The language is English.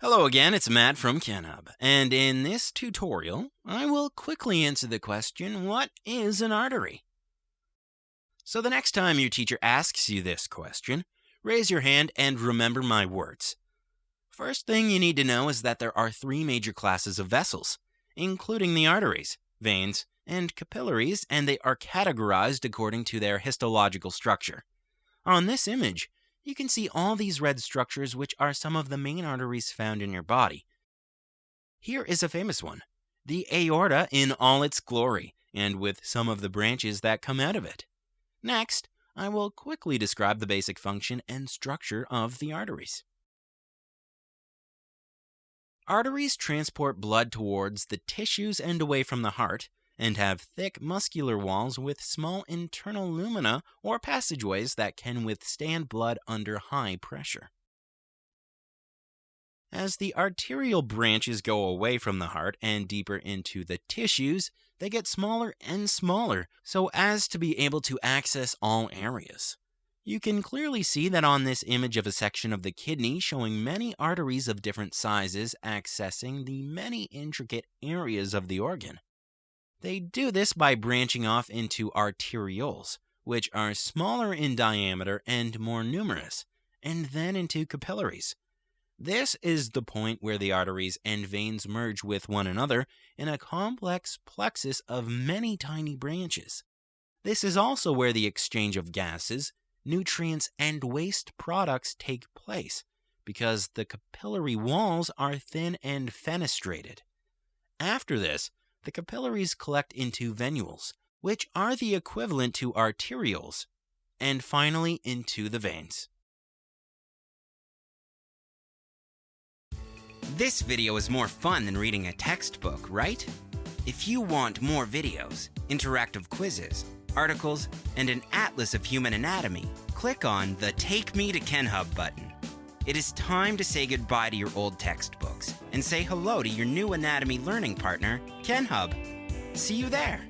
Hello again, it's Matt from KenHub, and in this tutorial, I will quickly answer the question, what is an artery? So the next time your teacher asks you this question, raise your hand and remember my words. First thing you need to know is that there are three major classes of vessels, including the arteries, veins, and capillaries, and they are categorized according to their histological structure. On this image, you can see all these red structures which are some of the main arteries found in your body. Here is a famous one, the aorta in all its glory, and with some of the branches that come out of it. Next, I will quickly describe the basic function and structure of the arteries. Arteries transport blood towards the tissues and away from the heart, and have thick muscular walls with small internal lumina or passageways that can withstand blood under high pressure. As the arterial branches go away from the heart and deeper into the tissues, they get smaller and smaller so as to be able to access all areas. You can clearly see that on this image of a section of the kidney showing many arteries of different sizes accessing the many intricate areas of the organ. They do this by branching off into arterioles, which are smaller in diameter and more numerous, and then into capillaries. This is the point where the arteries and veins merge with one another in a complex plexus of many tiny branches. This is also where the exchange of gases, nutrients, and waste products take place, because the capillary walls are thin and fenestrated. After this, the capillaries collect into venules, which are the equivalent to arterioles, and finally into the veins. This video is more fun than reading a textbook, right? If you want more videos, interactive quizzes, articles, and an atlas of human anatomy, click on the Take Me to KenHub button. It is time to say goodbye to your old textbooks and say hello to your new anatomy learning partner, KenHub. See you there.